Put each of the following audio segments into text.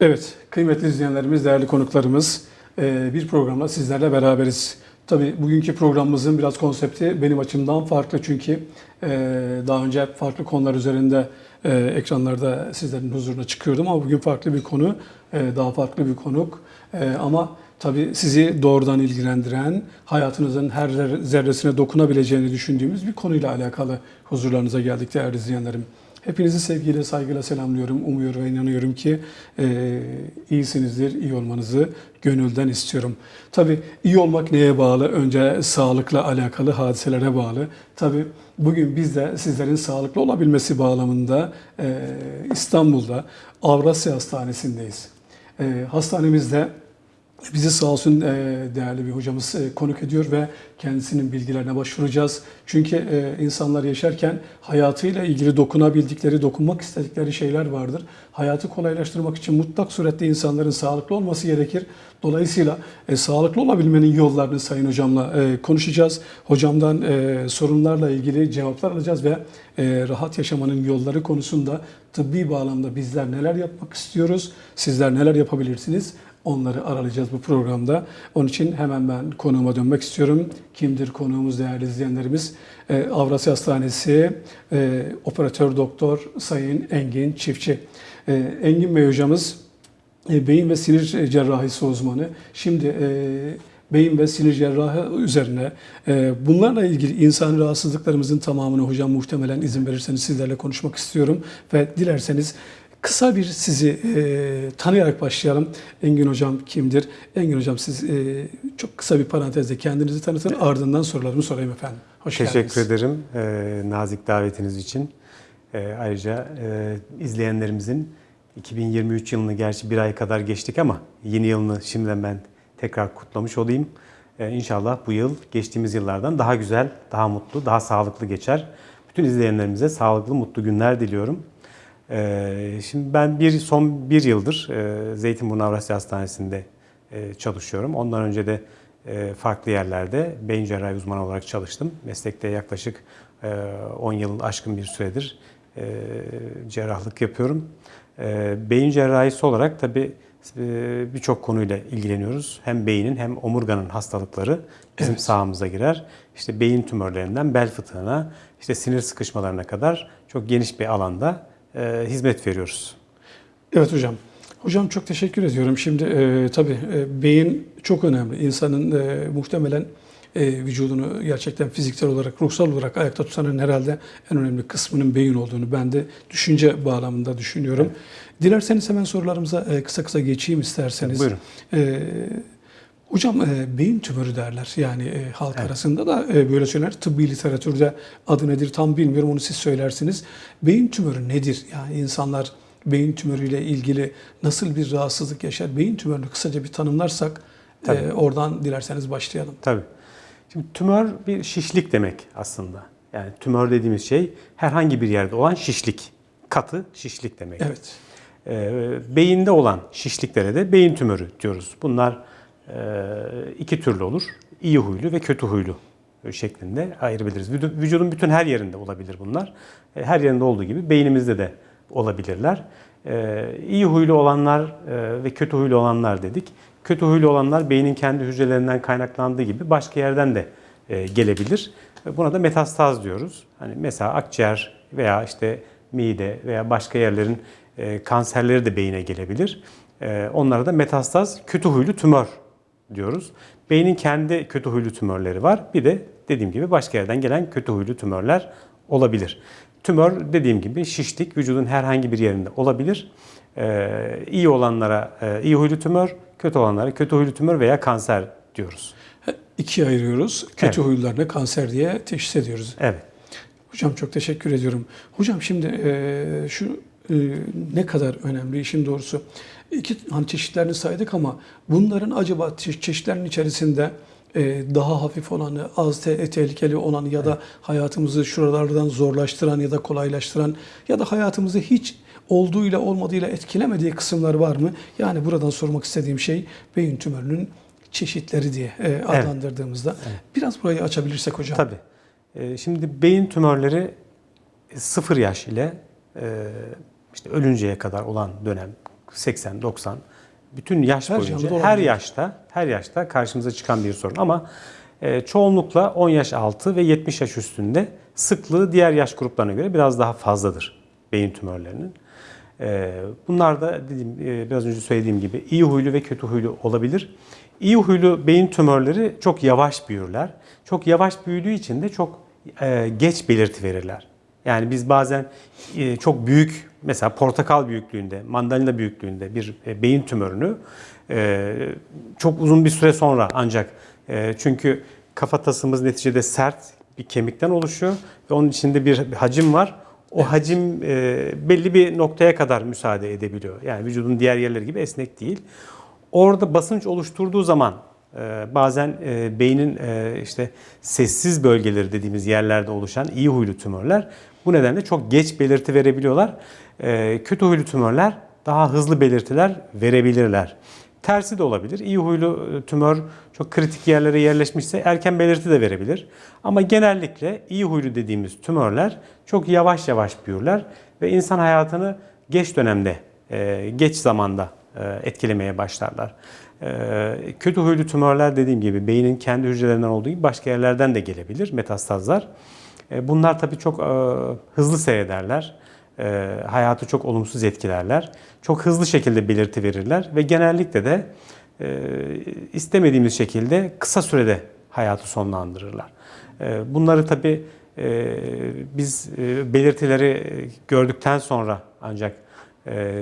Evet, kıymetli izleyenlerimiz, değerli konuklarımız e, bir programla sizlerle beraberiz. Tabii bugünkü programımızın biraz konsepti benim açımdan farklı çünkü e, daha önce farklı konular üzerinde e, ekranlarda sizlerin huzuruna çıkıyordum ama bugün farklı bir konu, daha farklı bir konuk ama tabii sizi doğrudan ilgilendiren, hayatınızın her zerresine dokunabileceğini düşündüğümüz bir konuyla alakalı huzurlarınıza geldik değerli izleyenlerim. Hepinizi sevgiyle, saygıyla selamlıyorum. Umuyor ve inanıyorum ki e, iyisinizdir, iyi olmanızı gönülden istiyorum. Tabii iyi olmak neye bağlı? Önce sağlıkla alakalı hadiselere bağlı. Tabii bugün biz de sizlerin sağlıklı olabilmesi bağlamında e, İstanbul'da Avrasya Hastanesi'ndeyiz. E, hastanemizde Bizi sağ olsun değerli bir hocamız konuk ediyor ve kendisinin bilgilerine başvuracağız. Çünkü insanlar yaşarken hayatıyla ilgili dokunabildikleri, dokunmak istedikleri şeyler vardır. Hayatı kolaylaştırmak için mutlak surette insanların sağlıklı olması gerekir. Dolayısıyla e, sağlıklı olabilmenin yollarını Sayın Hocam'la e, konuşacağız. Hocamdan e, sorunlarla ilgili cevaplar alacağız ve e, rahat yaşamanın yolları konusunda tıbbi bağlamda bizler neler yapmak istiyoruz, sizler neler yapabilirsiniz? Onları aralayacağız bu programda. Onun için hemen ben konuğuma dönmek istiyorum. Kimdir konuğumuz değerli izleyenlerimiz? Ee, Avrasya Hastanesi e, Operatör Doktor Sayın Engin Çiftçi. Ee, Engin Bey hocamız e, beyin ve sinir cerrahisi uzmanı. Şimdi e, beyin ve sinir cerrahı üzerine bunlarla ilgili insani rahatsızlıklarımızın tamamını hocam muhtemelen izin verirseniz sizlerle konuşmak istiyorum ve dilerseniz Kısa bir sizi e, tanıyarak başlayalım. Engin Hocam kimdir? Engin Hocam siz e, çok kısa bir parantezde kendinizi tanıtın. Ardından sorularımı sorayım efendim. Hoş Teşekkür geldiniz. ederim e, nazik davetiniz için. E, ayrıca e, izleyenlerimizin 2023 yılını gerçi bir ay kadar geçtik ama yeni yılını şimdiden ben tekrar kutlamış olayım. E, inşallah bu yıl geçtiğimiz yıllardan daha güzel, daha mutlu, daha sağlıklı geçer. Bütün izleyenlerimize sağlıklı, mutlu günler diliyorum. Ee, şimdi ben bir son bir yıldır e, Zeytinburnu Avrasya Hastanesi'nde e, çalışıyorum. Ondan önce de e, farklı yerlerde beyin cerrahi uzmanı olarak çalıştım. Meslekte yaklaşık 10 yıl aşkın bir süredir cerrahlık yapıyorum. Beyin cerrahisi olarak tabii birçok konuyla ilgileniyoruz. Hem beynin hem omurganın hastalıkları bizim evet. sahamıza girer. İşte beyin tümörlerinden bel fıtığına, işte sinir sıkışmalarına kadar çok geniş bir alanda e, hizmet veriyoruz. Evet hocam. Hocam çok teşekkür ediyorum. Şimdi e, tabii e, beyin çok önemli. İnsanın e, muhtemelen e, vücudunu gerçekten fiziksel olarak, ruhsal olarak ayakta tutanın herhalde en önemli kısmının beyin olduğunu ben de düşünce bağlamında düşünüyorum. Evet. Dilerseniz hemen sorularımıza e, kısa kısa geçeyim isterseniz. Buyurun. E, Hocam e, beyin tümörü derler yani e, halk evet. arasında da e, böyle söyler. Tıbbi literatürde adı nedir tam bilmiyorum onu siz söylersiniz. Beyin tümörü nedir? Yani insanlar beyin tümörüyle ilgili nasıl bir rahatsızlık yaşar? Beyin tümörünü kısaca bir tanımlarsak e, oradan dilerseniz başlayalım. Tabii. Şimdi tümör bir şişlik demek aslında. Yani tümör dediğimiz şey herhangi bir yerde olan şişlik. Katı şişlik demek. Evet. E, beyinde olan şişliklere de beyin tümörü diyoruz. Bunlar iki türlü olur. İyi huylu ve kötü huylu şeklinde ayırabiliriz. Vücudun bütün her yerinde olabilir bunlar. E, her yerinde olduğu gibi beynimizde de olabilirler. Ee, iyi huylu olanlar e, ve kötü huylu olanlar dedik. Kötü huylu olanlar beynin kendi hücrelerinden kaynaklandığı gibi başka yerden de e, gelebilir. Buna da metastaz diyoruz. Hani mesela akciğer veya işte mide veya başka yerlerin kanserleri de beyine gelebilir. Onlara da metastaz kötü huylu tümör diyoruz. Beynin kendi kötü huylu tümörleri var. Bir de dediğim gibi başka yerden gelen kötü huylu tümörler olabilir. Tümör dediğim gibi şişlik vücudun herhangi bir yerinde olabilir. Ee, iyi olanlara e, iyi huylu tümör, kötü olanlara kötü huylu tümör veya kanser diyoruz. İkiye ayırıyoruz. Kötü evet. huylularına kanser diye teşhis ediyoruz. Evet. Hocam çok teşekkür ediyorum. Hocam şimdi e, şu e, ne kadar önemli işin doğrusu iki hani çeşitlerini saydık ama bunların acaba çeşitlerin içerisinde e, daha hafif olanı, az te tehlikeli olanı ya da hayatımızı şuralardan zorlaştıran ya da kolaylaştıran ya da hayatımızı hiç olduğuyla olmadığıyla etkilemediği kısımlar var mı? Yani buradan sormak istediğim şey beyin tümörünün çeşitleri diye e, adlandırdığımızda. Evet. Evet. Biraz burayı açabilirsek hocam. Tabii. E, şimdi beyin tümörleri sıfır yaş ile işte ölünceye kadar olan dönem 80, 90 bütün yaş Her boyunca her yaşta her yaşta karşımıza çıkan bir sorun ama e, çoğunlukla 10 yaş altı ve 70 yaş üstünde sıklığı diğer yaş gruplarına göre biraz daha fazladır beyin tümörlerinin. E, bunlar da dediğim e, biraz önce söylediğim gibi iyi huylu ve kötü huylu olabilir. İyi huylu beyin tümörleri çok yavaş büyürler. Çok yavaş büyüdüğü için de çok e, geç belirti verirler. Yani biz bazen e, çok büyük mesela portakal büyüklüğünde, mandalina büyüklüğünde bir e, beyin tümörünü e, çok uzun bir süre sonra ancak çünkü kafatasımız neticede sert bir kemikten oluşuyor ve onun içinde bir hacim var. O hacim e, belli bir noktaya kadar müsaade edebiliyor. Yani vücudun diğer yerleri gibi esnek değil. Orada basınç oluşturduğu zaman bazen e, beynin e, işte sessiz bölgeleri dediğimiz yerlerde oluşan iyi huylu tümörler bu nedenle çok geç belirti verebiliyorlar. E, kötü huylu tümörler daha hızlı belirtiler verebilirler. Tersi de olabilir. İyi huylu e, tümör çok kritik yerlere yerleşmişse erken belirti de verebilir. Ama genellikle iyi huylu dediğimiz tümörler çok yavaş yavaş büyürler ve insan hayatını geç dönemde, geç zamanda etkilemeye başlarlar. E, Kötü huylu tümörler dediğim gibi beynin kendi hücrelerinden olduğu gibi başka yerlerden de gelebilir metastazlar. E, Bunlar tabii çok e, hızlı seyrederler. E, Hayatı çok olumsuz etkilerler. Çok hızlı şekilde belirti verirler ve genellikle de e, istemediğimiz şekilde kısa sürede hayatı sonlandırırlar. Bunları tabii e, biz belirtileri gördükten sonra ancak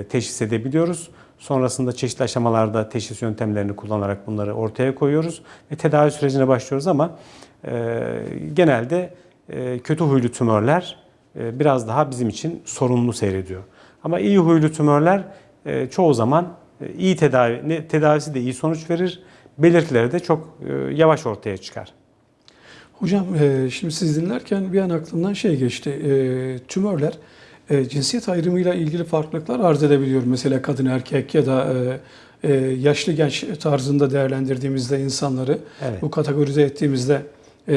teşhis edebiliyoruz. Sonrasında çeşitli aşamalarda teşhis yöntemlerini kullanarak bunları ortaya koyuyoruz ve tedavi sürecine başlıyoruz ama e, genelde e, kötü huylu tümörler e, biraz daha bizim için sorunlu seyrediyor. Ama iyi huylu tümörler e, çoğu zaman e, iyi tedavi, ne- tedavisi de iyi sonuç verir, belirtileri de çok e, yavaş ortaya çıkar. Hocam e, şimdi siz dinlerken bir an aklımdan şey geçti. E, tümörler e, cinsiyet ayrımıyla ilgili farklılıklar arz edebiliyor. Mesela kadın erkek ya da e, e, yaşlı genç tarzında değerlendirdiğimizde insanları Evet. bu kategorize ettiğimizde e,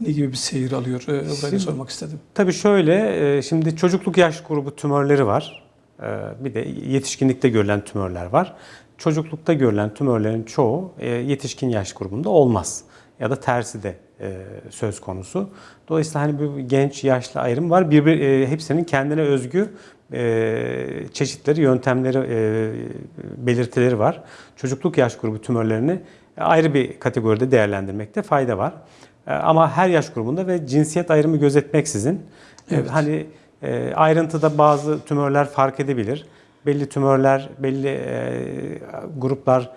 ne gibi bir seyir alıyor? E, burayı Şimdi- sormak istedim. Tabii şöyle, e, şimdi çocukluk yaş grubu tümörleri var. E, Bir de yetişkinlikte görülen tümörler var. Çocuklukta görülen tümörlerin çoğu e, yetişkin yaş grubunda olmaz. Ya da tersi de söz konusu. Dolayısıyla hani bu genç yaşlı ayrım var. Bir, bir, e, hepsinin kendine özgü e, çeşitleri, yöntemleri, e, belirtileri var. Çocukluk yaş grubu tümörlerini ayrı bir kategoride değerlendirmekte fayda var. E, Ama her yaş grubunda ve cinsiyet ayrımı gözetmeksizin e, Evet. hani e, ayrıntıda bazı tümörler fark edebilir. Belli tümörler, belli e, gruplar e,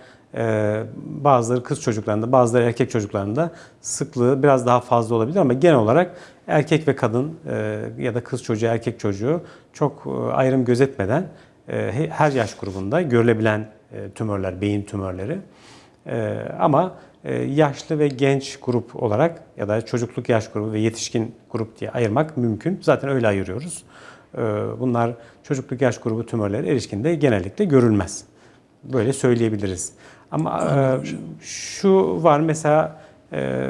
bazıları kız çocuklarında, bazıları erkek çocuklarında sıklığı biraz daha fazla olabilir ama genel olarak erkek ve kadın e, ya da kız çocuğu, erkek çocuğu çok e, ayrım gözetmeden e, he- her yaş grubunda görülebilen tümörler, beyin tümörleri. Ee, ama yaşlı ve genç grup olarak ya da çocukluk yaş grubu ve yetişkin grup diye ayırmak mümkün. Zaten öyle ayırıyoruz. Ee, bunlar çocukluk yaş grubu tümörleri erişkinde genellikle görülmez. Böyle söyleyebiliriz. Ama e, şu var mesela e,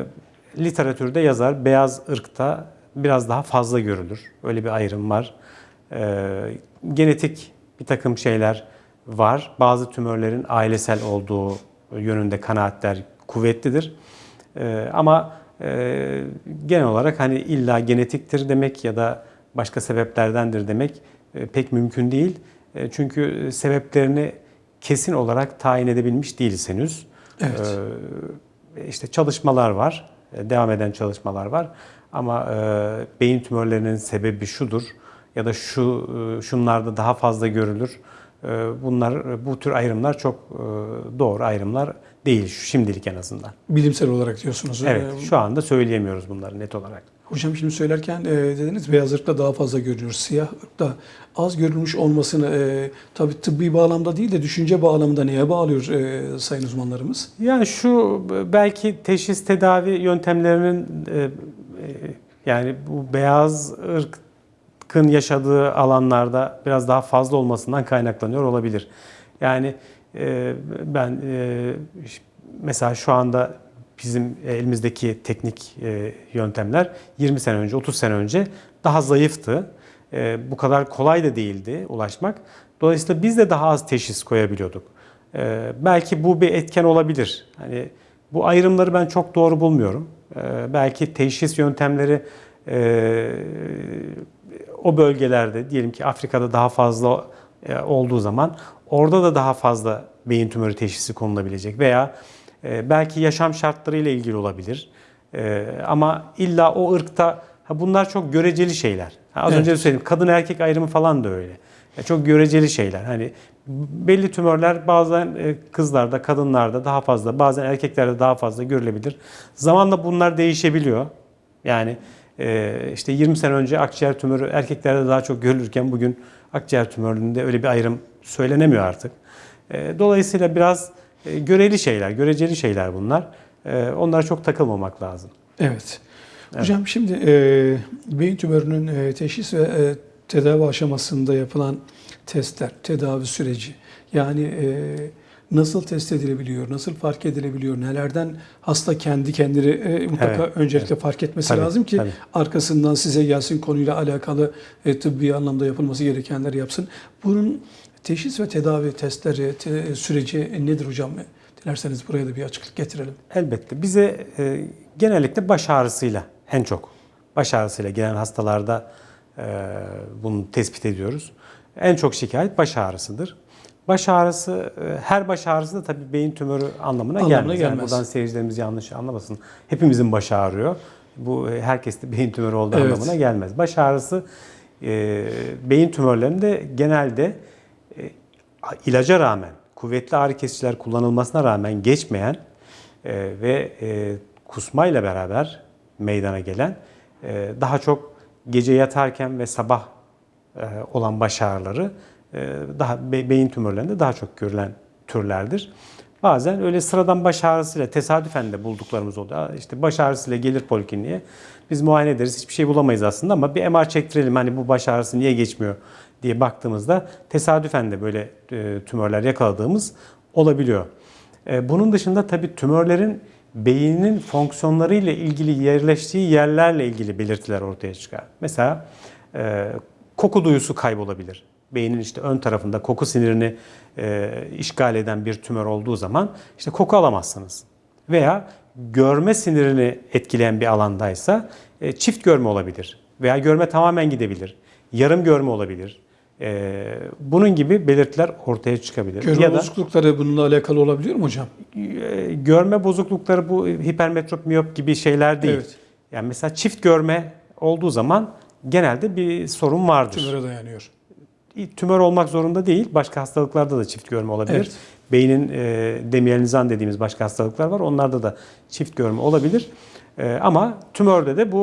literatürde yazar beyaz ırkta biraz daha fazla görülür. Öyle bir ayrım var. E, genetik bir takım şeyler var. Bazı tümörlerin ailesel olduğu yönünde kanaatler kuvvetlidir. E, ama e, genel olarak hani illa genetiktir demek ya da başka sebeplerdendir demek e, pek mümkün değil. E, çünkü sebeplerini kesin olarak tayin edebilmiş değiliz henüz. Evet. Ee, işte çalışmalar var, e, devam eden çalışmalar var. Ama e, beyin tümörlerinin sebebi şudur ya da şu e, şunlarda daha fazla görülür. E, bunlar bu tür ayrımlar çok e, doğru ayrımlar değil şimdilik en azından. Bilimsel olarak diyorsunuz. Evet, E, şu anda söyleyemiyoruz bunları net olarak. Hocam şimdi söylerken e, dediniz beyaz ırkta daha fazla görülür. Siyah ırkta az görülmüş olmasını e, tabii tıbbi bağlamda değil de düşünce bağlamında neye bağlıyor e, sayın uzmanlarımız? Yani şu belki teşhis tedavi yöntemlerinin e, e, yani bu beyaz ırkın yaşadığı alanlarda biraz daha fazla olmasından kaynaklanıyor olabilir. Yani e, ben e, mesela şu anda bizim elimizdeki teknik e, yöntemler 20 sene önce, 30 sene önce daha zayıftı. E, bu kadar kolay da değildi ulaşmak. Dolayısıyla biz de daha az teşhis koyabiliyorduk. Belki bu bir etken olabilir. Hani bu ayrımları ben çok doğru bulmuyorum. Belki teşhis yöntemleri e, o bölgelerde diyelim ki Afrika'da daha fazla e, olduğu zaman orada da daha fazla beyin tümörü teşhisi konulabilecek veya e, belki yaşam şartlarıyla ilgili olabilir. E, ama illa o ırkta ha bunlar çok göreceli şeyler. Ha, az Evet. önce de söyledim kadın erkek ayrımı falan da öyle. Ya çok göreceli şeyler. Hani belli tümörler bazen e, kızlarda, kadınlarda daha fazla, bazen erkeklerde daha fazla görülebilir. Zamanla bunlar değişebiliyor. Yani e, işte 20 sene önce akciğer tümörü erkeklerde daha çok görülürken bugün akciğer tümöründe öyle bir ayrım söylenemiyor artık. E, Dolayısıyla biraz e, göreli şeyler, göreceli şeyler bunlar. E, Onlara çok takılmamak lazım. Evet. Hocam şimdi e, beyin tümörünün e, teşhis ve e, tedavi aşamasında yapılan testler, tedavi süreci yani e, nasıl test edilebiliyor, nasıl fark edilebiliyor, nelerden hasta kendi kendini e, mutlaka Evet, öncelikle fark etmesi Tabii, lazım ki tabii. arkasından size gelsin konuyla alakalı e, tıbbi anlamda yapılması gerekenleri yapsın. Bunun teşhis ve tedavi testleri, te- süreci nedir hocam? Dilerseniz buraya da bir açıklık getirelim. Elbette. Bize e, genellikle baş ağrısıyla en çok baş ağrısıyla gelen hastalarda e, bunu tespit ediyoruz. En çok şikayet baş ağrısıdır. Baş ağrısı, e, her baş ağrısı da tabii beyin tümörü anlamına, Anlamına gelmez. Yani gelmez. buradan seyircilerimiz yanlış anlamasın. Hepimizin başı ağrıyor. Bu e, herkeste beyin tümörü olduğu Evet. anlamına gelmez. Baş ağrısı e, beyin tümörlerinde genelde ilaca rağmen, kuvvetli ağrı kesiciler kullanılmasına rağmen geçmeyen e, ve e, kusmayla beraber meydana gelen e, daha çok gece yatarken ve sabah e, olan baş ağrıları e, daha be- beyin tümörlerinde daha çok görülen türlerdir. Bazen öyle sıradan baş ağrısıyla tesadüfen de bulduklarımız oluyor. İşte baş ağrısıyla gelir polikliniğe. Biz muayene ederiz. Hiçbir şey bulamayız aslında ama bir MR çektirelim. Hani bu baş ağrısı niye geçmiyor diye baktığımızda tesadüfen de böyle e, tümörler yakaladığımız olabiliyor. E, Bunun dışında tabii tümörlerin beynin fonksiyonlarıyla ilgili yerleştiği yerlerle ilgili belirtiler ortaya çıkar. Mesela e, koku duyusu kaybolabilir. Beynin işte ön tarafında koku sinirini e, işgal eden bir tümör olduğu zaman işte koku alamazsınız. Veya görme sinirini etkileyen bir alandaysa e, çift görme olabilir. Veya görme tamamen gidebilir. Yarım görme olabilir. E, bunun gibi belirtiler ortaya çıkabilir. Görme ya da bozuklukları bununla alakalı olabiliyor mu hocam? e, görme bozuklukları bu hipermetrop miyop gibi şeyler değil. Evet. Yani mesela çift görme olduğu zaman genelde bir sorun vardır. Tümöre dayanıyor. Tümör olmak zorunda değil. Başka hastalıklarda da çift görme olabilir. Evet. Beynin e, demiyelizan dediğimiz başka hastalıklar var. Onlarda da çift görme olabilir. E, ama tümörde de bu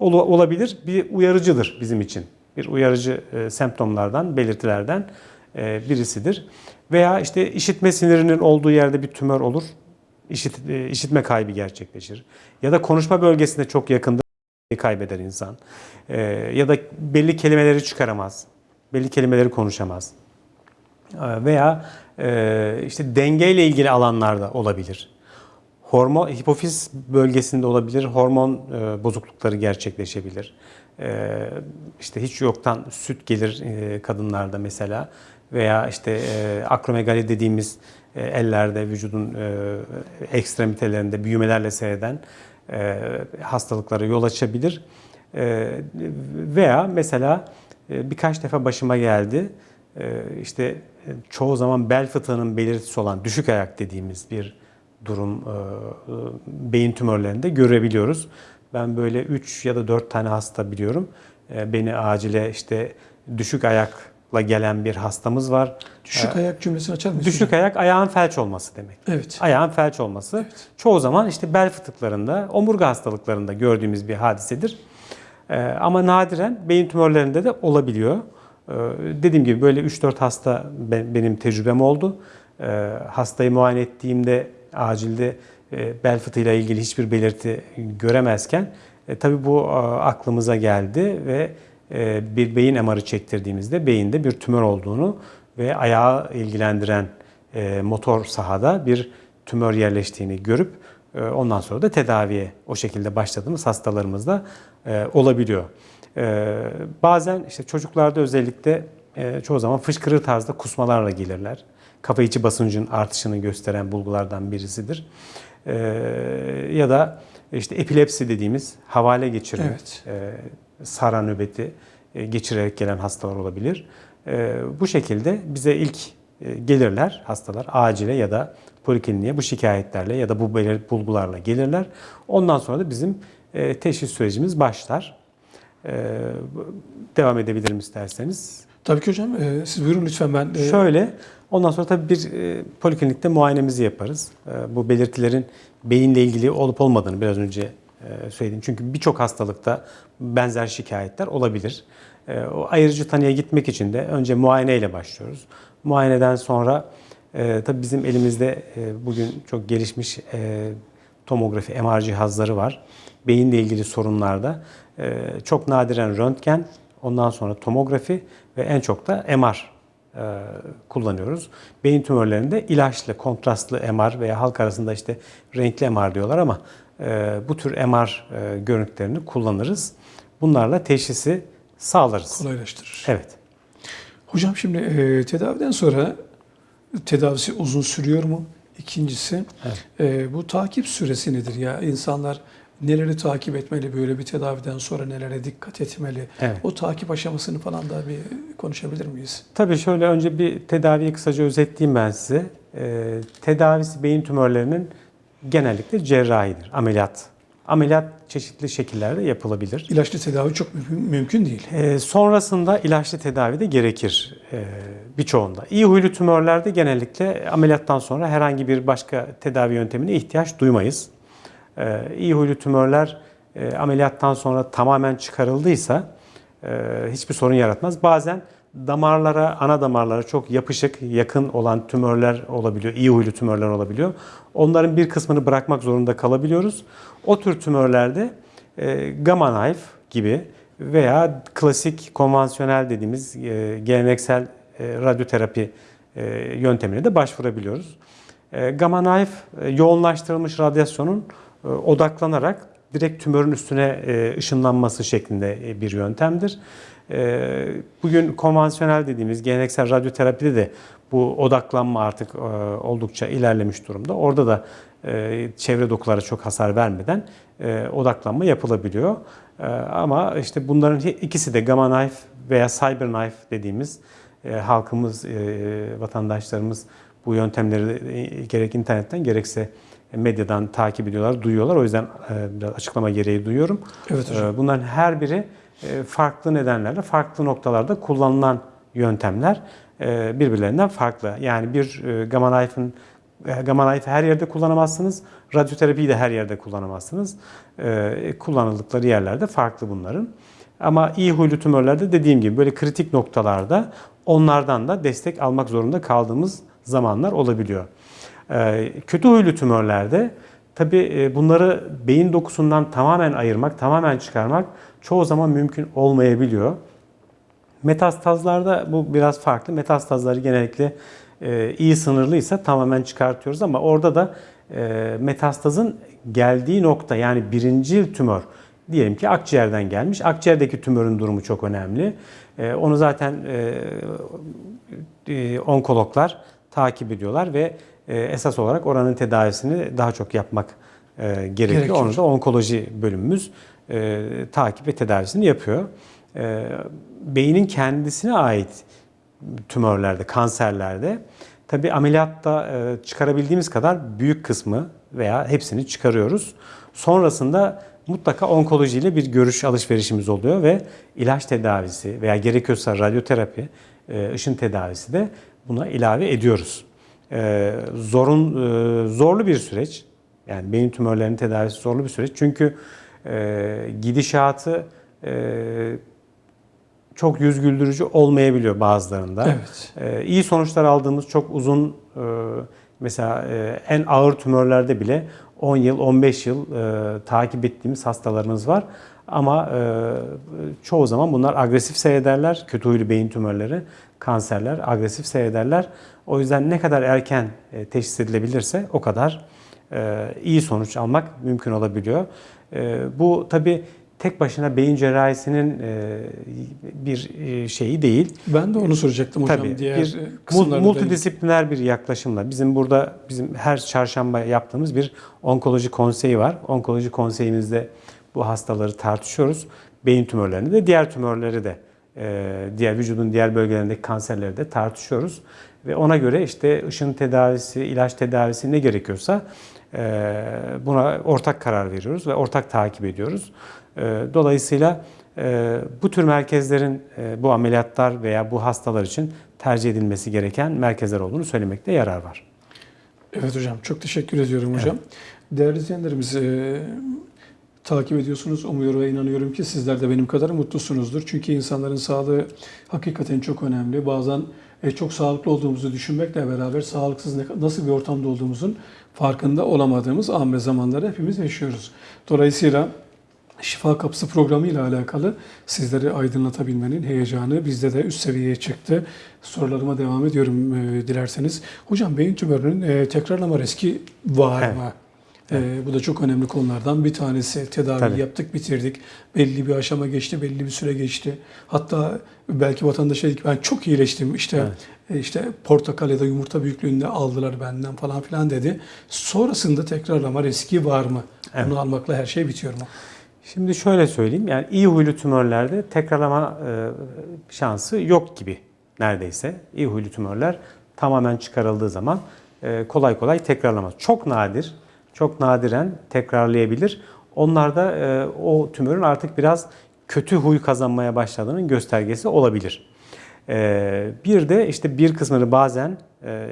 e, ol- olabilir. Bir uyarıcıdır bizim için. Bir uyarıcı e, semptomlardan, belirtilerden e, birisidir. Veya işte işitme sinirinin olduğu yerde bir tümör olur. İşit, e, işitme kaybı gerçekleşir. Ya da konuşma bölgesinde çok yakında kaybeder insan. E, ya da belli kelimeleri çıkaramaz. Belli kelimeleri konuşamaz. Veya e, işte dengeyle ilgili alanlarda olabilir. Hormon hipofiz bölgesinde olabilir. Hormon bozuklukları gerçekleşebilir. E, işte hiç yoktan süt gelir e, kadınlarda mesela veya işte e, akromegali dediğimiz e, ellerde vücudun ekstremitelerinde büyümelerle seyreden hastalıklara yol açabilir. Veya mesela birkaç defa başıma geldi. İşte çoğu zaman bel fıtığının belirtisi olan düşük ayak dediğimiz bir durum beyin tümörlerinde görebiliyoruz. Ben böyle 3 ya da 4 tane hasta biliyorum. E, Beni acile işte düşük ayakla gelen bir hastamız var. Düşük ayak cümlesini açar mısınız? Düşük ayak ayağın felç olması demek. Evet. Ayağın felç olması çoğu zaman işte bel fıtıklarında, omurga hastalıklarında gördüğümüz bir hadisedir. Ee, ama nadiren beyin tümörlerinde de olabiliyor. Ee, dediğim gibi böyle 3-4 hasta be- benim tecrübem oldu. Ee, hastayı muayene ettiğimde acilde bel fıtığıyla ilgili hiçbir belirti göremezken e, tabii bu a, aklımıza geldi ve e, bir beyin MR'ı çektirdiğimizde beyinde bir tümör olduğunu ve ayağı ilgilendiren e, motor sahada bir tümör yerleştiğini görüp e, ondan sonra da tedaviye o şekilde başladığımız hastalarımızda e, olabiliyor. E, bazen işte çocuklarda özellikle e, çoğu zaman fışkırır tarzda kusmalarla gelirler. Kafa içi basıncın artışını gösteren bulgulardan birisidir. E, ya da işte epilepsi dediğimiz havale geçirme, Evet. e, sara nöbeti e, geçirerek gelen hastalar olabilir. E, bu şekilde bize ilk e, gelirler hastalar acile ya da polikliniğe bu şikayetlerle ya da bu belir bulgularla gelirler. Ondan sonra da bizim e, teşhis sürecimiz başlar. E, devam edebilirim isterseniz. Tabii ki hocam. e, siz buyurun lütfen ben. e, Şöyle, ondan sonra tabii bir e, poliklinikte muayenemizi yaparız. E, bu belirtilerin beyinle ilgili olup olmadığını biraz önce e, söyledim. Çünkü birçok hastalıkta benzer şikayetler olabilir. E, o ayırıcı tanıya gitmek için de önce muayeneyle başlıyoruz. Muayeneden sonra e, tabii bizim elimizde e, bugün çok gelişmiş e, tomografi, MR cihazları var. Beyinle ilgili sorunlarda e, çok nadiren röntgen, ondan sonra tomografi ve en çok da MR e, kullanıyoruz. Beyin tümörlerinde ilaçlı, kontrastlı MR veya halk arasında işte renkli MR diyorlar ama e, bu tür MR e, görüntülerini kullanırız. Bunlarla teşhisi sağlarız. kolaylaştırır. Evet. Hocam şimdi e, tedaviden sonra tedavisi uzun sürüyor mu? İkincisi e, bu takip süresi nedir ya? İnsanlar neleri takip etmeli böyle bir tedaviden sonra nelere dikkat etmeli? Evet. O takip aşamasını falan da bir konuşabilir miyiz? Tabii şöyle önce bir tedaviyi kısaca özetleyeyim ben size. Ee, tedavisi beyin tümörlerinin genellikle cerrahidir, ameliyat. Ameliyat çeşitli şekillerde yapılabilir. İlaçlı tedavi çok mümkün, mümkün değil. Ee, sonrasında ilaçlı tedavi de gerekir e, birçoğunda. İyi huylu tümörlerde genellikle ameliyattan sonra herhangi bir başka tedavi yöntemine ihtiyaç duymayız. Ee, iyi huylu tümörler e, ameliyattan sonra tamamen çıkarıldıysa e, hiçbir sorun yaratmaz. Bazen damarlara, ana damarlara çok yapışık, yakın olan tümörler olabiliyor, iyi huylu tümörler olabiliyor. Onların bir kısmını bırakmak zorunda kalabiliyoruz. O tür tümörlerde e, gamma knife gibi veya klasik konvansiyonel dediğimiz geleneksel radyoterapi yöntemine de başvurabiliyoruz. Gamma knife yoğunlaştırılmış radyasyonun odaklanarak direkt tümörün üstüne e, ışınlanması şeklinde e, bir yöntemdir. E, Bugün konvansiyonel dediğimiz geleneksel radyoterapide de bu odaklanma artık e, oldukça ilerlemiş durumda. Orada da e, çevre dokulara çok hasar vermeden e, odaklanma yapılabiliyor. E, Ama işte bunların ikisi de gamma knife veya cyber knife dediğimiz e, halkımız, e, vatandaşlarımız bu yöntemleri e, gerek internetten gerekse medyadan takip ediyorlar, duyuyorlar. O yüzden e, biraz açıklama gereği duyuyorum. Evet hocam. E, Bunların her biri e, farklı nedenlerle, farklı noktalarda kullanılan yöntemler birbirlerinden farklı. Yani bir gamma knife'ın gamma knife'ı her yerde kullanamazsınız. Radyoterapiyi de her yerde kullanamazsınız. Kullanıldıkları yerlerde farklı bunların. Ama iyi huylu tümörlerde dediğim gibi böyle kritik noktalarda onlardan da destek almak zorunda kaldığımız zamanlar olabiliyor. Ee, Kötü huylu tümörlerde tabii e, bunları beyin dokusundan tamamen ayırmak, tamamen çıkarmak çoğu zaman mümkün olmayabiliyor. Metastazlarda bu biraz farklı. Metastazları genellikle e, iyi sınırlıysa tamamen çıkartıyoruz ama orada da e, metastazın geldiği nokta yani birincil tümör diyelim ki akciğerden gelmiş. Akciğerdeki tümörün durumu çok önemli. Onu zaten onkologlar takip ediyorlar ve esas olarak oranın tedavisini daha çok yapmak e, gerekiyor. Gerekiyor. Onu da onkoloji bölümümüz e, takip ve tedavisini yapıyor. E, beynin kendisine ait tümörlerde, kanserlerde tabi ameliyatta e, çıkarabildiğimiz kadar büyük kısmı veya hepsini çıkarıyoruz. Sonrasında mutlaka onkolojiyle bir görüş alışverişimiz oluyor ve ilaç tedavisi veya gerekiyorsa radyoterapi, e, ışın tedavisi de buna ilave ediyoruz. E, Zorun e, zorlu bir süreç. Yani beyin tümörlerinin tedavisi zorlu bir süreç. Çünkü e, gidişatı e, çok yüz güldürücü olmayabiliyor bazılarında. Evet. Ee, iyi sonuçlar aldığımız çok uzun e, mesela e, en ağır tümörlerde bile 10 yıl 15 yıl e, takip ettiğimiz hastalarımız var. Ama e, çoğu zaman bunlar agresif seyrederler. Kötü huylu beyin tümörleri, kanserler agresif seyrederler. O yüzden ne kadar erken e, teşhis edilebilirse o kadar e, iyi sonuç almak mümkün olabiliyor. E, bu tabi tek başına beyin cerrahisinin e, bir e, şeyi değil. Ben de onu soracaktım hocam. Tabii Diğer bir multidisipliner bir yaklaşımla bizim burada bizim her çarşamba yaptığımız bir onkoloji konseyi var. Onkoloji konseyimizde bu hastaları tartışıyoruz. Beyin tümörlerini de diğer tümörleri de e, diğer vücudun diğer bölgelerindeki kanserleri de tartışıyoruz. Ve ona göre işte ışın tedavisi, ilaç tedavisi ne gerekiyorsa e, buna ortak karar veriyoruz ve ortak takip ediyoruz. E, Dolayısıyla bu tür merkezlerin bu ameliyatlar veya bu hastalar için tercih edilmesi gereken merkezler olduğunu söylemekte yarar var. Evet hocam çok teşekkür ediyorum hocam. Değerli izleyenlerimiz takip ediyorsunuz. Umuyorum ve inanıyorum ki sizler de benim kadar mutlusunuzdur. Çünkü insanların sağlığı hakikaten çok önemli. Bazen e, çok sağlıklı olduğumuzu düşünmekle beraber sağlıksız nasıl bir ortamda olduğumuzun farkında olamadığımız an ve zamanları hepimiz yaşıyoruz. Dolayısıyla Şifa Kapısı programı ile alakalı sizleri aydınlatabilmenin heyecanı bizde de üst seviyeye çıktı. Sorularıma devam ediyorum e, dilerseniz. Hocam beyin tümörünün e, tekrarlama riski var Evet. mı? E, bu da çok önemli konulardan bir tanesi. Tedavi Tabii. yaptık, bitirdik. Belli bir aşama geçti, belli bir süre geçti. Hatta belki vatandaş dedi ki ben çok iyileştim. İşte Evet. e, işte portakal ya da yumurta büyüklüğünde aldılar benden falan filan dedi. Sonrasında tekrarlama riski var mı? Evet. Bunu almakla her şey bitiyor mu? Şimdi şöyle söyleyeyim, yani iyi huylu tümörlerde tekrarlama e, şansı yok gibi neredeyse. İyi huylu tümörler tamamen çıkarıldığı zaman e, kolay kolay tekrarlamaz. Çok nadir, çok nadiren tekrarlayabilir. Onlarda e, o tümörün artık biraz kötü huy kazanmaya başladığının göstergesi olabilir. E, bir de işte bir kısmını bazen e,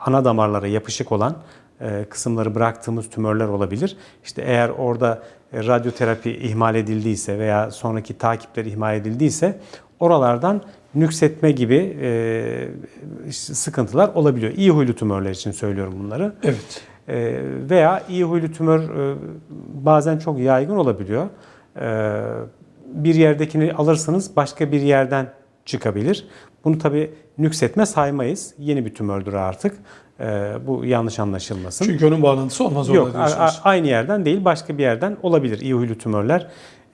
ana damarlara yapışık olan e, kısımları bıraktığımız tümörler olabilir. İşte eğer orada e, radyoterapi ihmal edildiyse veya sonraki takipler ihmal edildiyse oralardan nüksetme gibi e, sıkıntılar olabiliyor. İyi huylu tümörler için söylüyorum bunları. Evet. E, veya iyi huylu tümör e, bazen çok yaygın olabiliyor. E, bir yerdekini alırsınız başka bir yerden çıkabilir. Bunu tabii nüksetme saymayız. Yeni bir tümördür artık. E, bu yanlış anlaşılmasın. Çünkü onun bağlantısı olmaz Yok, orada diyorsunuz. a- aynı yerden değil, başka bir yerden olabilir. İyi huylu tümörler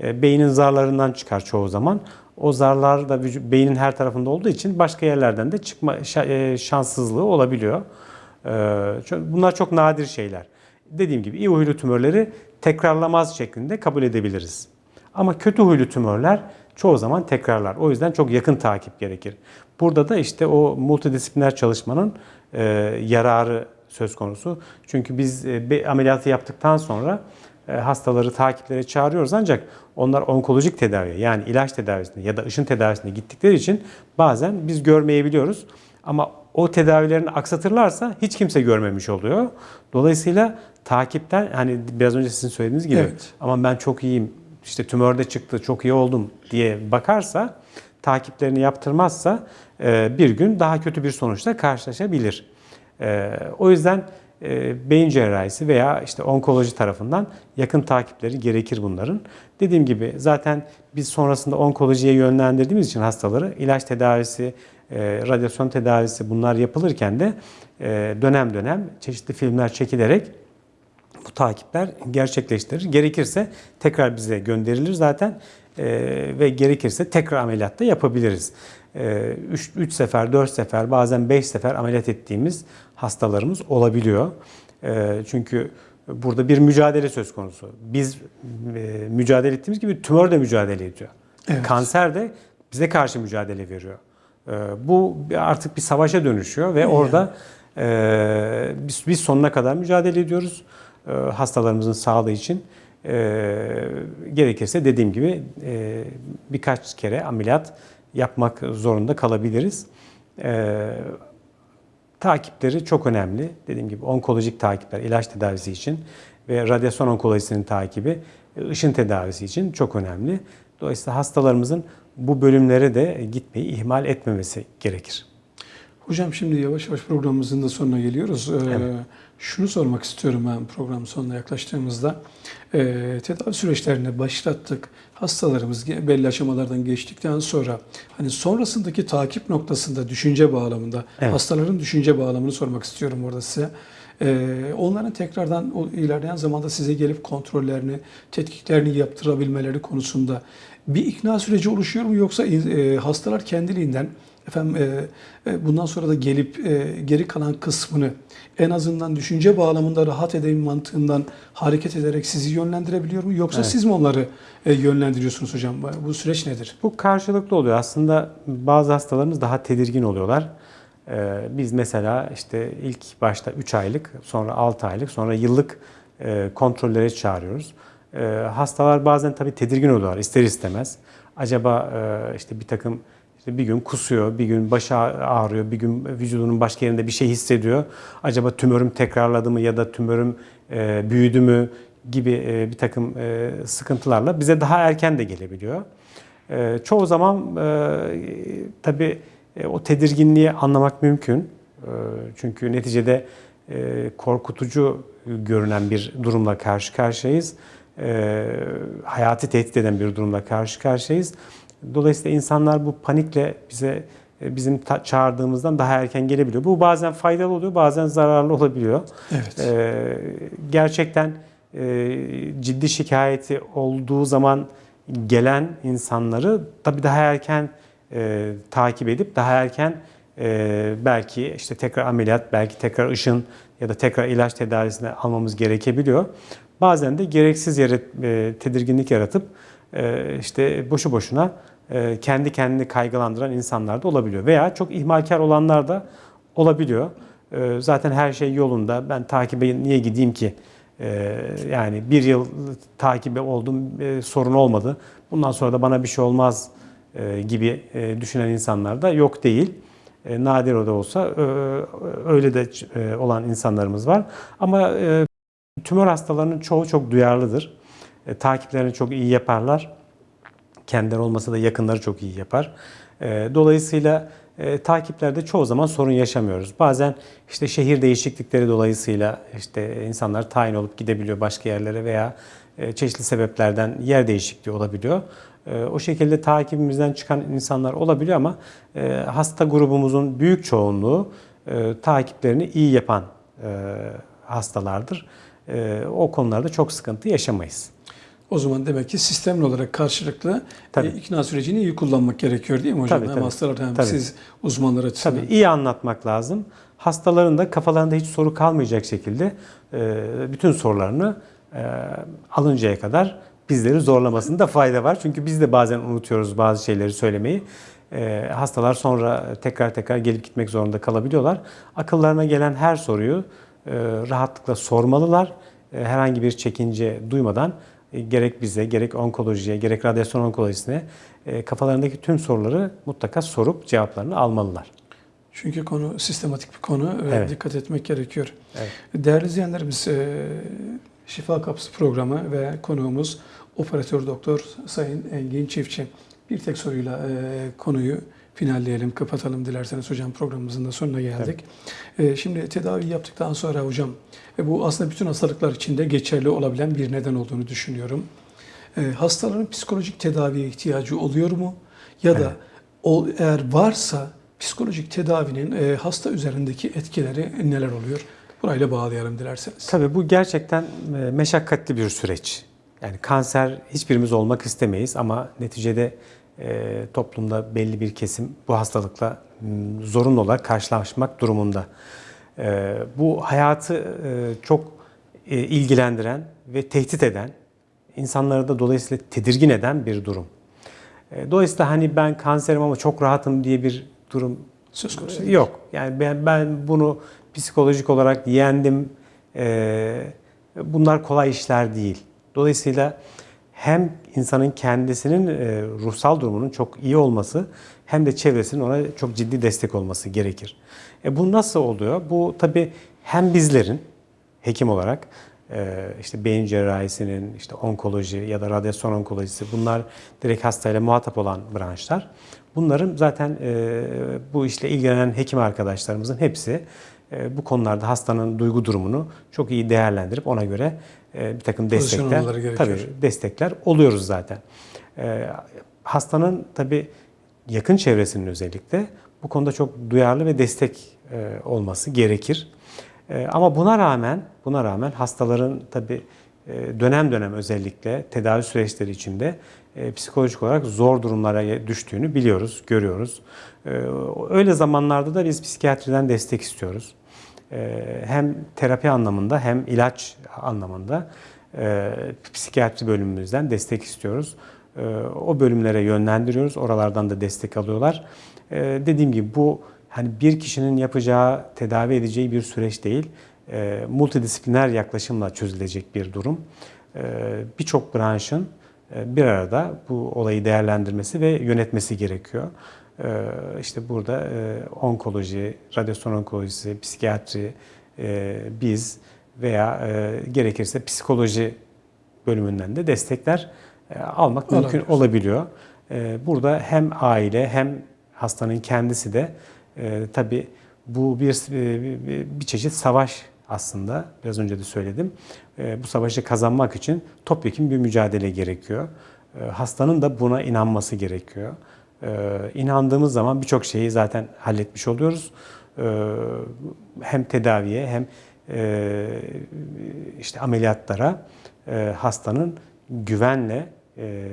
e, beynin zarlarından çıkar çoğu zaman. O zarlar da beynin her tarafında olduğu için başka yerlerden de çıkma e, şanssızlığı olabiliyor. E, ço- Bunlar çok nadir şeyler. Dediğim gibi iyi huylu tümörleri tekrarlamaz şeklinde kabul edebiliriz. Ama kötü huylu tümörler çoğu zaman tekrarlar. O yüzden çok yakın takip gerekir. Burada da işte o multidisipliner çalışmanın e, yararı söz konusu. Çünkü biz e, ameliyatı yaptıktan sonra e, hastaları takiplere çağırıyoruz ancak onlar onkolojik tedaviye yani ilaç tedavisine ya da ışın tedavisine gittikleri için bazen biz görmeyebiliyoruz. Ama o tedavilerini aksatırlarsa hiç kimse görmemiş oluyor. Dolayısıyla takipten hani biraz önce sizin söylediğiniz gibi Evet. ama ben çok iyiyim işte tümörde çıktı çok iyi oldum diye bakarsa takiplerini yaptırmazsa e, bir gün daha kötü bir sonuçla karşılaşabilir. E, O yüzden e, beyin cerrahisi veya işte onkoloji tarafından yakın takipleri gerekir bunların. Dediğim gibi zaten biz sonrasında onkolojiye yönlendirdiğimiz için hastaları ilaç tedavisi, e, radyasyon tedavisi bunlar yapılırken de e, dönem dönem çeşitli filmler çekilerek bu takipler gerçekleştirir. Gerekirse tekrar bize gönderilir zaten Ee, ve gerekirse tekrar ameliyat da yapabiliriz. 3 sefer, 4 sefer, bazen 5 sefer ameliyat ettiğimiz hastalarımız olabiliyor. Ee, çünkü burada bir mücadele söz konusu. Biz e, mücadele ettiğimiz gibi tümör de mücadele ediyor. Evet. Kanser de bize karşı mücadele veriyor. Ee, bu artık bir savaşa dönüşüyor ve orada e, biz, biz sonuna kadar mücadele ediyoruz e, hastalarımızın sağlığı için. E, gerekirse dediğim gibi birkaç kere ameliyat yapmak zorunda kalabiliriz. Takipleri çok önemli. Dediğim gibi onkolojik takipler, ilaç tedavisi için ve radyasyon onkolojisinin takibi, ışın tedavisi için çok önemli. Dolayısıyla hastalarımızın bu bölümlere de gitmeyi ihmal etmemesi gerekir. Hocam şimdi yavaş yavaş programımızın da sonuna geliyoruz. Ee, Şunu sormak istiyorum ben program sonuna yaklaştığımızda. Ee, tedavi süreçlerini başlattık. Hastalarımız belli aşamalardan geçtikten sonra hani sonrasındaki takip noktasında düşünce bağlamında Evet. hastaların düşünce bağlamını sormak istiyorum orada size. Ee, onların tekrardan o ilerleyen zamanda size gelip kontrollerini, tetkiklerini yaptırabilmeleri konusunda bir ikna süreci oluşuyor mu yoksa e, hastalar kendiliğinden efendim e, e, bundan sonra da gelip e, geri kalan kısmını en azından düşünce bağlamında rahat edeyim mantığından hareket ederek sizi yönlendirebiliyor mu yoksa Evet. siz mi onları e, yönlendiriyorsunuz hocam? Bu süreç nedir? Bu karşılıklı oluyor. Aslında bazı hastalarımız daha tedirgin oluyorlar. Ee, biz mesela işte ilk başta 3 aylık, sonra 6 aylık, sonra yıllık e, kontrollere çağırıyoruz. Ee, hastalar bazen tabii tedirgin oluyorlar ister istemez. Acaba e, işte bir takım işte bir gün kusuyor, bir gün başı ağrıyor, bir gün vücudunun başka yerinde bir şey hissediyor. Acaba tümörüm tekrarladı mı ya da tümörüm e, büyüdü mü gibi e, bir takım e, sıkıntılarla bize daha erken de gelebiliyor. E, çoğu zaman e, tabii e, o tedirginliği anlamak mümkün. E, çünkü neticede e, korkutucu görünen bir durumla karşı karşıyayız. E, hayatı tehdit eden bir durumla karşı karşıyayız. Dolayısıyla insanlar bu panikle bize e, bizim çağırdığımızdan daha erken gelebiliyor. Bu bazen faydalı oluyor, bazen zararlı olabiliyor. Evet. Ee, gerçekten e, ciddi şikayeti olduğu zaman gelen insanları tabii daha erken e, takip edip daha erken e, belki işte tekrar ameliyat, belki tekrar ışın ya da tekrar ilaç tedavisine almamız gerekebiliyor. Bazen de gereksiz yere e, tedirginlik yaratıp e, işte boşu boşuna e, kendi kendini kaygılandıran insanlar da olabiliyor. Veya çok ihmalkar olanlar da olabiliyor. Zaten her şey yolunda. Ben takibe niye gideyim ki? Yani bir yıl takibe oldum, e, sorun olmadı. Bundan sonra da bana bir şey olmaz gibi e, düşünen insanlar da yok değil. Nadir o da olsa öyle de olan insanlarımız var. Ama tümör hastalarının çoğu çok duyarlıdır. E, Takiplerini çok iyi yaparlar. Kendileri olmasa da yakınları çok iyi yapar. E, Dolayısıyla e, takiplerde çoğu zaman sorun yaşamıyoruz. Bazen işte şehir değişiklikleri dolayısıyla işte insanlar tayin olup gidebiliyor başka yerlere veya e, çeşitli sebeplerden yer değişikliği olabiliyor. E, O şekilde takibimizden çıkan insanlar olabiliyor ama e, hasta grubumuzun büyük çoğunluğu e, takiplerini iyi yapan e, hastalardır. E, O konularda çok sıkıntı yaşamayız. O zaman demek ki sistemli olarak karşılıklı Tabii. e, ikna sürecini iyi kullanmak gerekiyor değil mi hocam? Tabii, hem tabii. hastalar hem Tabii. siz uzmanlar açısından. Tabii iyi anlatmak lazım. Hastaların da kafalarında hiç soru kalmayacak şekilde e, bütün sorularını e, alıncaya kadar bizleri zorlamasında fayda var. Çünkü biz de bazen unutuyoruz bazı şeyleri söylemeyi. E, Hastalar sonra tekrar tekrar gelip gitmek zorunda kalabiliyorlar. Akıllarına gelen her soruyu rahatlıkla sormalılar. E, Herhangi bir çekince duymadan e, gerek bize, gerek onkolojiye, gerek radyasyon onkolojisine e, kafalarındaki tüm soruları mutlaka sorup cevaplarını almalılar. Çünkü konu sistematik bir konu ve Evet. dikkat etmek gerekiyor. Evet. Değerli izleyenlerimiz, e, Şifa Kapısı programı ve konuğumuz operatör doktor Sayın Engin Çiftçi. Bir tek soruyla e, konuyu finalleyelim, kapatalım dilerseniz hocam programımızın da sonuna geldik. E, şimdi tedavi yaptıktan sonra hocam, e, bu aslında bütün hastalıklar için de geçerli olabilen bir neden olduğunu düşünüyorum. E, hastaların psikolojik tedaviye ihtiyacı oluyor mu? Ya da Evet. o, eğer varsa psikolojik tedavinin e, hasta üzerindeki etkileri neler oluyor? Burayla bağlayalım dilerseniz. Tabii bu gerçekten e, meşakkatli bir süreç. Yani kanser hiçbirimiz olmak istemeyiz ama neticede e, toplumda belli bir kesim bu hastalıkla m, zorunlu olarak karşılaşmak durumunda. E, bu hayatı e, çok e, ilgilendiren ve tehdit eden, insanları da dolayısıyla tedirgin eden bir durum. E, dolayısıyla hani ben kanserim ama çok rahatım diye bir durum Söz konusu değil. Yok. Yani ben, ben bunu psikolojik olarak yendim. Ee, bunlar kolay işler değil. Dolayısıyla hem insanın kendisinin e, ruhsal durumunun çok iyi olması hem de çevresinin ona çok ciddi destek olması gerekir. E, bu nasıl oluyor? Bu tabii hem bizlerin hekim olarak e, işte beyin cerrahisinin, işte onkoloji ya da radyasyon onkolojisi bunlar direkt hastayla muhatap olan branşlar. Bunların zaten e, bu işle ilgilenen hekim arkadaşlarımızın hepsi bu konularda hastanın duygu durumunu çok iyi değerlendirip ona göre e, bir takım destekler, tabii destekler oluyoruz zaten. E, hastanın tabii yakın çevresinin özellikle bu konuda çok duyarlı ve destek e, olması gerekir. E, ama buna rağmen buna rağmen hastaların tabii e, dönem dönem özellikle tedavi süreçleri içinde e, psikolojik olarak zor durumlara düştüğünü biliyoruz, görüyoruz. E, öyle zamanlarda da biz psikiyatriden destek istiyoruz. E, hem terapi anlamında hem ilaç anlamında e, psikiyatri bölümümüzden destek istiyoruz. E, o bölümlere yönlendiriyoruz. Oralardan da destek alıyorlar. E, dediğim gibi bu hani bir kişinin yapacağı, tedavi edeceği bir süreç değil. E, multidisipliner yaklaşımla çözülecek bir durum. E, Birçok branşın e, bir arada bu olayı değerlendirmesi ve yönetmesi gerekiyor. E, İşte burada e, onkoloji, radyasyon onkolojisi, psikiyatri, e, biz veya e, gerekirse psikoloji bölümünden de destekler e, almak mümkün Alabiliyoruz. olabiliyor. E, Burada hem aile hem hastanın kendisi de e, tabii bu bir, bir, bir çeşit savaş aslında. Biraz önce de söyledim. E, bu savaşı kazanmak için topyekun bir mücadele gerekiyor. E, hastanın da buna inanması gerekiyor. E, inandığımız zaman birçok şeyi zaten halletmiş oluyoruz. Hem tedaviye hem e, işte ameliyatlara e, hastanın güvenle e,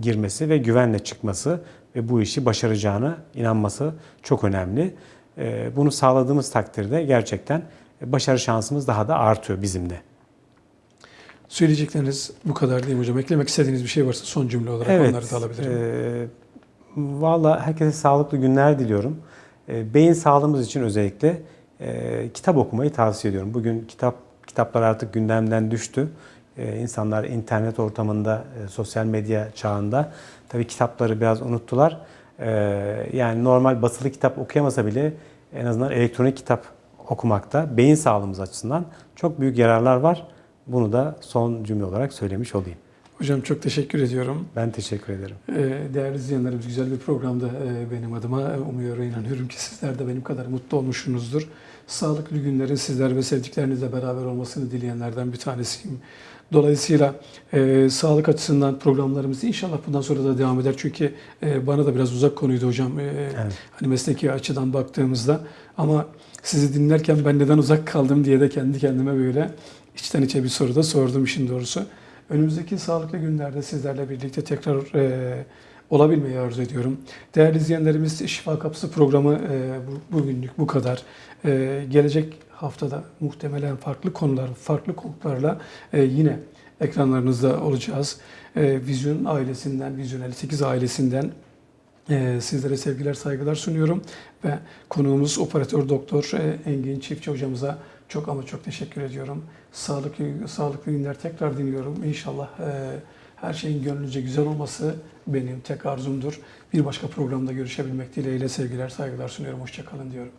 girmesi ve güvenle çıkması ve bu işi başaracağına inanması çok önemli. Bunu sağladığımız takdirde gerçekten başarı şansımız daha da artıyor bizim de. Söyleyecekleriniz bu kadar değil mi hocam? Eklemek istediğiniz bir şey varsa son cümle olarak onları da alabilirim. e, Valla herkese sağlıklı günler diliyorum. E, beyin sağlığımız için özellikle e, kitap okumayı tavsiye ediyorum. Bugün kitap kitaplar artık gündemden düştü. E, insanlar internet ortamında, e, sosyal medya çağında tabii kitapları biraz unuttular. E, yani normal basılı kitap okuyamasa bile en azından elektronik kitap okumakta beyin sağlığımız açısından çok büyük yararlar var. Bunu da son cümle olarak söylemiş olayım. Hocam çok teşekkür ediyorum. Ben teşekkür ederim. Ee, Değerli izleyenlerimiz güzel bir programda e, benim adıma. Umuyorum, inanıyorum ki sizler de benim kadar mutlu olmuşsunuzdur. Sağlıklı günlerin sizler ve sevdiklerinizle beraber olmasını dileyenlerden bir tanesiyim. Dolayısıyla e, sağlık açısından programlarımız inşallah bundan sonra da devam eder. Çünkü e, bana da biraz uzak konuydu hocam. E, Evet. Hani mesleki açıdan baktığımızda. Ama sizi dinlerken ben neden uzak kaldım diye de kendi kendime böyle içten içe bir soru da sordum işin doğrusu. Önümüzdeki sağlıklı günlerde sizlerle birlikte tekrar e, olabilmeyi arzu ediyorum. Değerli izleyenlerimiz Şifa Kapısı programı e, bu, bugünlük bu kadar. E, gelecek haftada muhtemelen farklı konular, farklı konuklarla e, yine ekranlarınızda olacağız. E, Vizyon ailesinden, Vizyon 58 ailesinden sizlere sevgiler, saygılar sunuyorum ve konuğumuz operatör doktor e, Engin Çiftçi hocamıza çok ama çok teşekkür ediyorum. Sağlıklı sağlıklı günler tekrar diliyorum. İnşallah e, her şeyin gönlünüzce güzel olması benim tek arzumdur. Bir başka programda görüşebilmek dileğiyle sevgiler, saygılar sunuyorum. Hoşçakalın diyorum.